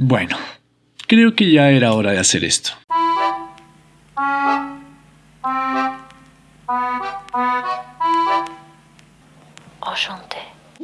Bueno, creo que ya era hora de hacer esto.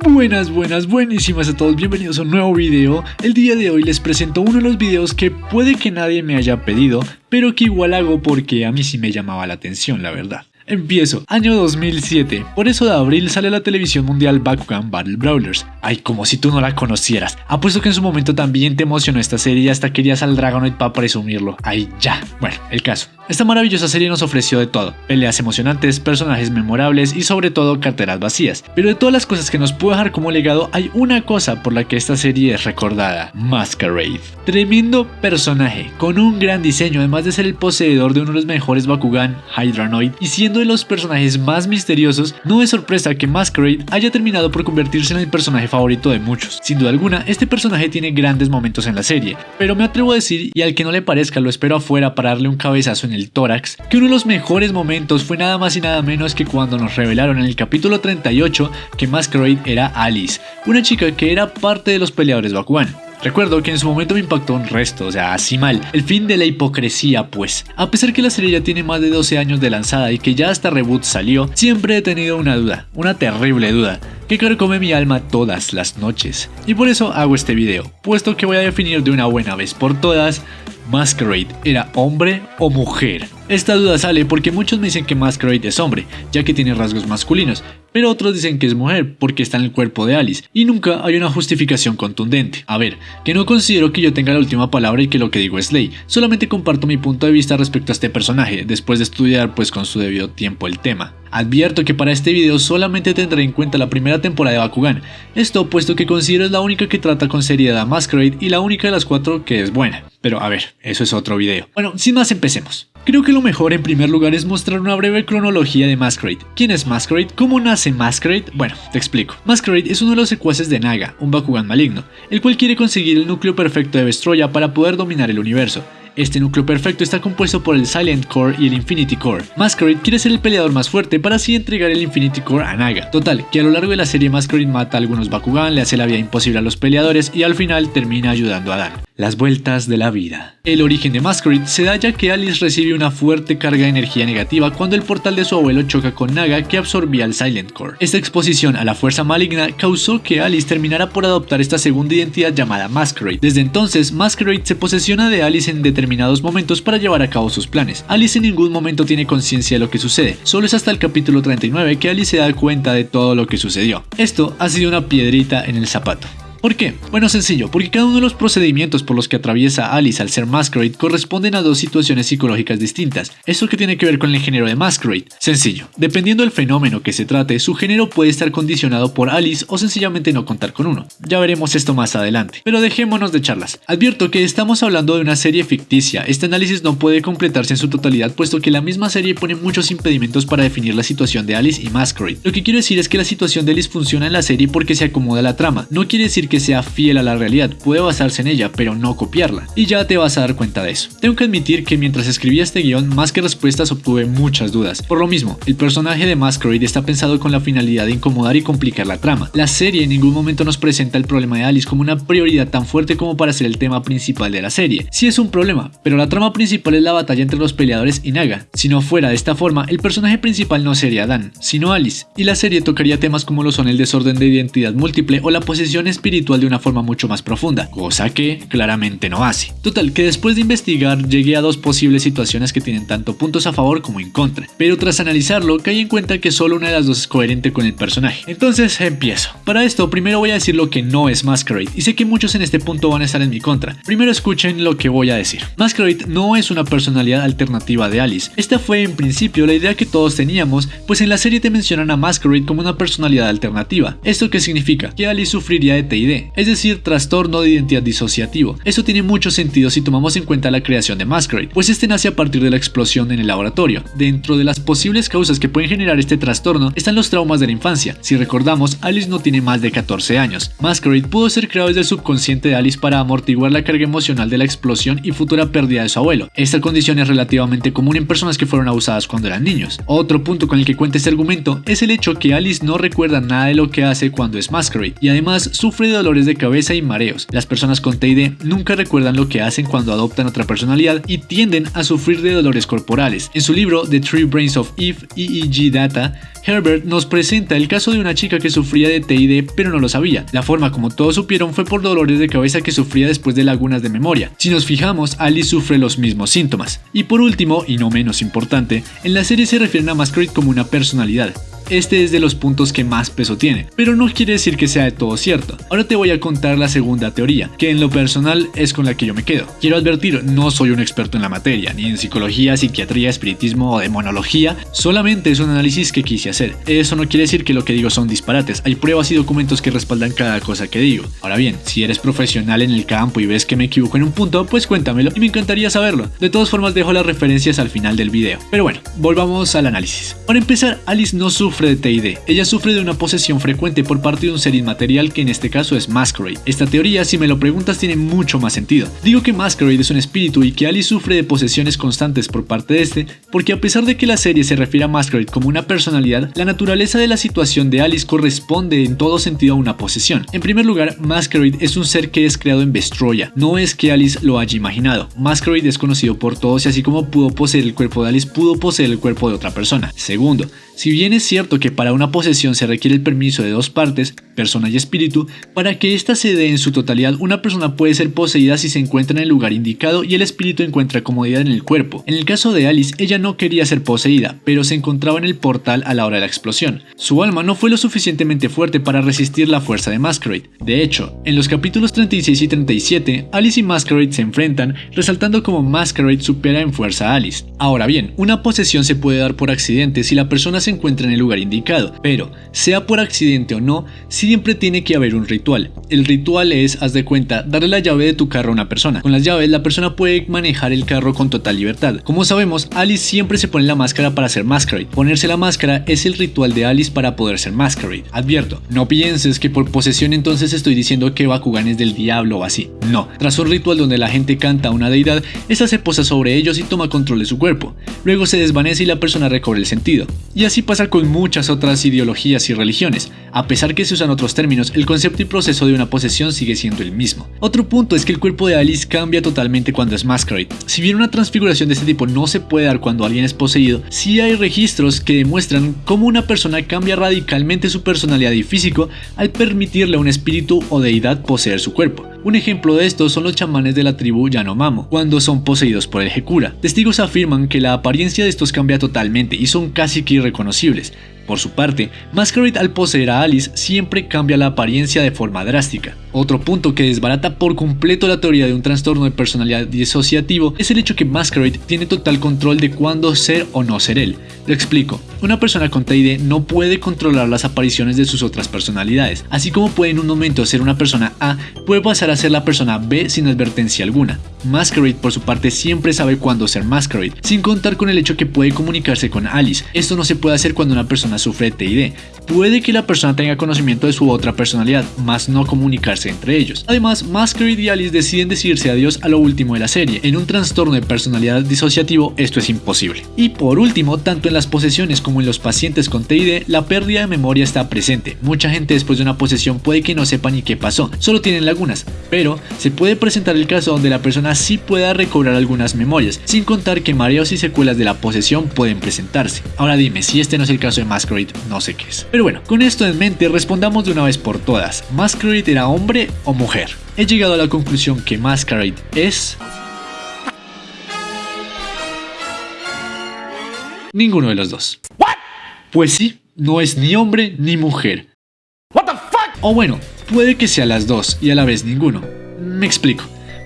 Buenas, buenas, buenísimas a todos, bienvenidos a un nuevo video. El día de hoy les presento uno de los videos que puede que nadie me haya pedido, pero que igual hago porque a mí sí me llamaba la atención, la verdad. Empiezo, año 2007. Por eso de abril sale la televisión mundial Bakugan Battle Brawlers. Ay, como si tú no la conocieras. Apuesto que en su momento también te emocionó esta serie y hasta querías al Dragonoid para presumirlo. Ay, ya. Bueno, el caso. Esta maravillosa serie nos ofreció de todo, peleas emocionantes, personajes memorables y sobre todo carteras vacías. Pero de todas las cosas que nos pudo dejar como legado, hay una cosa por la que esta serie es recordada, Masquerade. Tremendo personaje, con un gran diseño, además de ser el poseedor de uno de los mejores Bakugan, Hydranoid, y siendo de los personajes más misteriosos, no es sorpresa que Masquerade haya terminado por convertirse en el personaje favorito de muchos. Sin duda alguna, este personaje tiene grandes momentos en la serie, pero me atrevo a decir, y al que no le parezca lo espero afuera para darle un cabezazo en el tórax, que uno de los mejores momentos fue nada más y nada menos que cuando nos revelaron en el capítulo 38 que Masquerade era Alice, una chica que era parte de los peleadores Bakugan. Recuerdo que en su momento me impactó un resto, o sea, así mal. El fin de la hipocresía, pues. A pesar que la serie ya tiene más de 12 años de lanzada y que ya hasta reboot salió, siempre he tenido una duda, una terrible duda, que carcome mi alma todas las noches. Y por eso hago este video, puesto que voy a definir de una buena vez por todas Masquerade era hombre o mujer. Esta duda sale porque muchos me dicen que Masquerade es hombre, ya que tiene rasgos masculinos, pero otros dicen que es mujer porque está en el cuerpo de Alice, y nunca hay una justificación contundente. A ver, que no considero que yo tenga la última palabra y que lo que digo es ley, solamente comparto mi punto de vista respecto a este personaje, después de estudiar pues con su debido tiempo el tema. Advierto que para este video solamente tendré en cuenta la primera temporada de Bakugan, esto puesto que considero es la única que trata con seriedad a Masquerade y la única de las cuatro que es buena. Pero a ver, eso es otro video. Bueno, sin más empecemos. Creo que lo mejor en primer lugar es mostrar una breve cronología de Masquerade. ¿Quién es Masquerade? ¿Cómo nace Masquerade? Bueno, te explico. Masquerade es uno de los secuaces de Naga, un Bakugan maligno, el cual quiere conseguir el núcleo perfecto de Vestroya para poder dominar el universo. Este núcleo perfecto está compuesto por el Silent Core y el Infinity Core. Masquerade quiere ser el peleador más fuerte para así entregar el Infinity Core a Naga. Total, que a lo largo de la serie Masquerade mata a algunos Bakugan, le hace la vida imposible a los peleadores y al final termina ayudando a Dan. Las vueltas de la vida. El origen de Masquerade se da ya que Alice recibe una fuerte carga de energía negativa cuando el portal de su abuelo choca con Naga que absorbía el Silent Core. Esta exposición a la fuerza maligna causó que Alice terminara por adoptar esta segunda identidad llamada Masquerade. Desde entonces, Masquerade se posesiona de Alice en determinados momentos para llevar a cabo sus planes. Alice en ningún momento tiene conciencia de lo que sucede, solo es hasta el capítulo 39 que Alice se da cuenta de todo lo que sucedió. Esto ha sido una piedrita en el zapato. ¿Por qué? Bueno, sencillo, porque cada uno de los procedimientos por los que atraviesa Alice al ser Masquerade corresponden a dos situaciones psicológicas distintas. ¿Eso que tiene que ver con el género de Masquerade? Sencillo, dependiendo del fenómeno que se trate, su género puede estar condicionado por Alice o sencillamente no contar con uno. Ya veremos esto más adelante, pero dejémonos de charlas. Advierto que estamos hablando de una serie ficticia, este análisis no puede completarse en su totalidad puesto que la misma serie pone muchos impedimentos para definir la situación de Alice y Masquerade. Lo que quiero decir es que la situación de Alice funciona en la serie porque se acomoda a la trama, no quiere decir que que sea fiel a la realidad, puede basarse en ella, pero no copiarla. Y ya te vas a dar cuenta de eso. Tengo que admitir que mientras escribía este guion, más que respuestas obtuve muchas dudas. Por lo mismo, el personaje de Masquerade está pensado con la finalidad de incomodar y complicar la trama. La serie en ningún momento nos presenta el problema de Alice como una prioridad tan fuerte como para ser el tema principal de la serie. Sí es un problema, pero la trama principal es la batalla entre los peleadores y Naga. Si no fuera de esta forma, el personaje principal no sería Dan, sino Alice, y la serie tocaría temas como lo son el desorden de identidad múltiple o la posesión espiritual de una forma mucho más profunda, cosa que claramente no hace. Total, que después de investigar llegué a dos posibles situaciones que tienen tanto puntos a favor como en contra, pero tras analizarlo caí en cuenta que solo una de las dos es coherente con el personaje. Entonces empiezo. Para esto primero voy a decir lo que no es Masquerade, y sé que muchos en este punto van a estar en mi contra. Primero escuchen lo que voy a decir. Masquerade no es una personalidad alternativa de Alice. Esta fue en principio la idea que todos teníamos, pues en la serie te mencionan a Masquerade como una personalidad alternativa. ¿Esto qué significa? Que Alice sufriría de Es decir, trastorno de identidad disociativo. Eso tiene mucho sentido si tomamos en cuenta la creación de Masquerade, pues este nace a partir de la explosión en el laboratorio. Dentro de las posibles causas que pueden generar este trastorno están los traumas de la infancia. Si recordamos, Alice no tiene más de 14 años. Masquerade pudo ser creado desde el subconsciente de Alice para amortiguar la carga emocional de la explosión y futura pérdida de su abuelo. Esta condición es relativamente común en personas que fueron abusadas cuando eran niños. Otro punto con el que cuenta este argumento es el hecho que Alice no recuerda nada de lo que hace cuando es Masquerade y además sufre dolores de cabeza y mareos. Las personas con TID nunca recuerdan lo que hacen cuando adoptan otra personalidad y tienden a sufrir de dolores corporales. En su libro The Three Brains of Eve, EEG Data, Herbert nos presenta el caso de una chica que sufría de TID pero no lo sabía. La forma como todos supieron fue por dolores de cabeza que sufría después de lagunas de memoria. Si nos fijamos, Alice sufre los mismos síntomas. Y por último, y no menos importante, en la serie se refieren a Masquerade como una personalidad este es de los puntos que más peso tiene, pero no quiere decir que sea de todo cierto. Ahora te voy a contar la segunda teoría, que en lo personal es con la que yo me quedo. Quiero advertir, no soy un experto en la materia, ni en psicología, psiquiatría, espiritismo o demonología, solamente es un análisis que quise hacer. Eso no quiere decir que lo que digo son disparates, hay pruebas y documentos que respaldan cada cosa que digo. Ahora bien, si eres profesional en el campo y ves que me equivoco en un punto, pues cuéntamelo y me encantaría saberlo. De todas formas dejo las referencias al final del video. Pero bueno, volvamos al análisis. Para empezar, Alice no sufre de TID. Ella sufre de una posesión frecuente por parte de un ser inmaterial que en este caso es Masquerade. Esta teoría, si me lo preguntas, tiene mucho más sentido. Digo que Masquerade es un espíritu y que Alice sufre de posesiones constantes por parte de este, porque a pesar de que la serie se refiere a Masquerade como una personalidad, la naturaleza de la situación de Alice corresponde en todo sentido a una posesión. En primer lugar, Masquerade es un ser que es creado en Vestroya, no es que Alice lo haya imaginado. Masquerade es conocido por todos y así como pudo poseer el cuerpo de Alice, pudo poseer el cuerpo de otra persona. Segundo, si bien es cierto que para una posesión se requiere el permiso de dos partes, persona y espíritu, para que ésta se dé en su totalidad, una persona puede ser poseída si se encuentra en el lugar indicado y el espíritu encuentra comodidad en el cuerpo. En el caso de Alice, ella no quería ser poseída, pero se encontraba en el portal a la hora de la explosión. Su alma no fue lo suficientemente fuerte para resistir la fuerza de Masquerade. De hecho, en los capítulos 36 y 37, Alice y Masquerade se enfrentan, resaltando como Masquerade supera en fuerza a Alice. Ahora bien, una posesión se puede dar por accidente si la persona se encuentra en el lugar indicado, pero sea por accidente o no, siempre tiene que haber un ritual. El ritual es, haz de cuenta, darle la llave de tu carro a una persona. Con las llaves la persona puede manejar el carro con total libertad. Como sabemos, Alice siempre se pone la máscara para ser Masquerade. Ponerse la máscara es el ritual de Alice para poder ser Masquerade. Advierto, no pienses que por posesión entonces estoy diciendo que Bakugan es del diablo o así. No, tras un ritual donde la gente canta a una deidad, esa se posa sobre ellos y toma control de su cuerpo. Luego se desvanece y la persona recobra el sentido. Y así pasa con muchas otras ideologías y religiones. A pesar que se usan otros términos, el concepto y proceso de una posesión sigue siendo el mismo. Otro punto es que el cuerpo de Alice cambia totalmente cuando es Masquerade. Si bien una transfiguración de este tipo no se puede dar cuando alguien es poseído, sí hay registros que demuestran cómo una persona cambia radicalmente su personalidad y físico al permitirle a un espíritu o deidad poseer su cuerpo. Un ejemplo de esto son los chamanes de la tribu Yanomamo, cuando son poseídos por el Hekura. Testigos afirman que la apariencia de estos cambia totalmente y son casi que irreconocibles. Por su parte, Masquerade al poseer a Alice siempre cambia la apariencia de forma drástica. Otro punto que desbarata por completo la teoría de un trastorno de personalidad disociativo es el hecho que Masquerade tiene total control de cuándo ser o no ser él. Lo explico, una persona con TID no puede controlar las apariciones de sus otras personalidades, así como puede en un momento ser una persona A, puede pasar a ser la persona B sin advertencia alguna. Masquerade por su parte siempre sabe cuándo ser Masquerade, sin contar con el hecho que puede comunicarse con Alice. Esto no se puede hacer cuando una persona sufre de TID. Puede que la persona tenga conocimiento de su otra personalidad, mas no comunicarse entre ellos. Además, Masquerade y Alice deciden decirse adiós a lo último de la serie. En un trastorno de personalidad disociativo esto es imposible. Y por último, tanto en las posesiones como en los pacientes con TID, la pérdida de memoria está presente. Mucha gente después de una posesión puede que no sepa ni qué pasó, solo tienen lagunas, pero se puede presentar el caso donde la persona sí pueda recobrar algunas memorias, sin contar que mareos y secuelas de la posesión pueden presentarse. Ahora dime, si este no es el caso de Masquerade, no sé qué es. Pero bueno, con esto en mente respondamos de una vez por todas, ¿Masquerade era hombre o mujer? He llegado a la conclusión que Masquerade es... Ninguno de los dos. Pues sí, no es ni hombre ni mujer. O bueno, puede que sea las dos y a la vez ninguno. Me explico.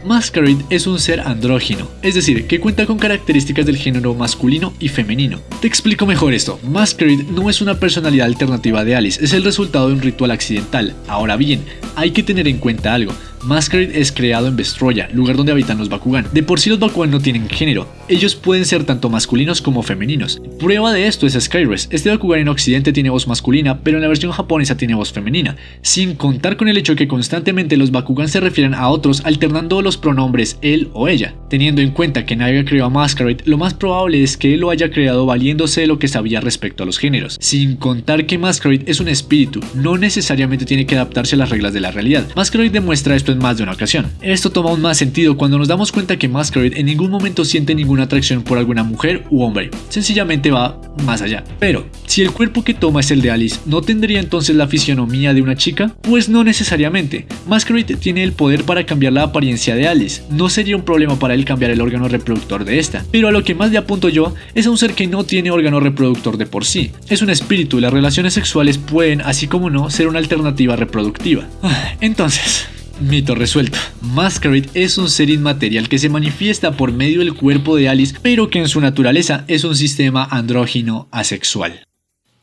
Masquerade es un ser andrógino, es decir, que cuenta con características del género masculino y femenino. Te explico mejor esto, Masquerade no es una personalidad alternativa de Alice, es el resultado de un ritual accidental. Ahora bien, hay que tener en cuenta algo, Masquerade es creado en Vestroya, lugar donde habitan los Bakugan. De por sí los Bakugan no tienen género, ellos pueden ser tanto masculinos como femeninos. Prueba de esto es Skyres, este Bakugan en occidente tiene voz masculina, pero en la versión japonesa tiene voz femenina, sin contar con el hecho que constantemente los Bakugan se refieren a otros alternando los pronombres él o ella. Teniendo en cuenta que nadie creó a Masquerade, lo más probable es que él lo haya creado valiéndose de lo que sabía respecto a los géneros, sin contar que Masquerade es un espíritu, no necesariamente tiene que adaptarse a las reglas de la realidad. Masquerade demuestra esto en más de una ocasión. Esto toma aún más sentido cuando nos damos cuenta que Masquerade en ningún momento siente ninguna atracción por alguna mujer u hombre, sencillamente va más allá. Pero, si el cuerpo que toma es el de Alice, ¿no tendría entonces la fisionomía de una chica? Pues no necesariamente. Masquerade tiene el poder para cambiar la apariencia de Alice, no sería un problema para él cambiar el órgano reproductor de esta, pero a lo que más le apunto yo es a un ser que no tiene órgano reproductor de por sí. Es un espíritu y las relaciones sexuales pueden, así como no, ser una alternativa reproductiva. Ah, entonces, Mito resuelto. Masquerade es un ser inmaterial que se manifiesta por medio del cuerpo de Alice, pero que en su naturaleza es un sistema andrógino asexual.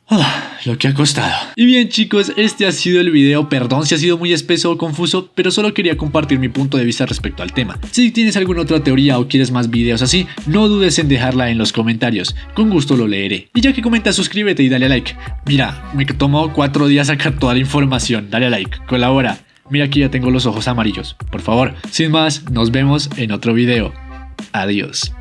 Ah, lo que ha costado. Y bien chicos, este ha sido el video, perdón si ha sido muy espeso o confuso, pero solo quería compartir mi punto de vista respecto al tema. Si tienes alguna otra teoría o quieres más videos así, no dudes en dejarla en los comentarios, con gusto lo leeré. Y ya que comentas, suscríbete y dale a like. Mira, me tomó 4 días sacar toda la información, dale a like, colabora. Mira aquí ya tengo los ojos amarillos. Por favor, sin más, nos vemos en otro video. Adiós.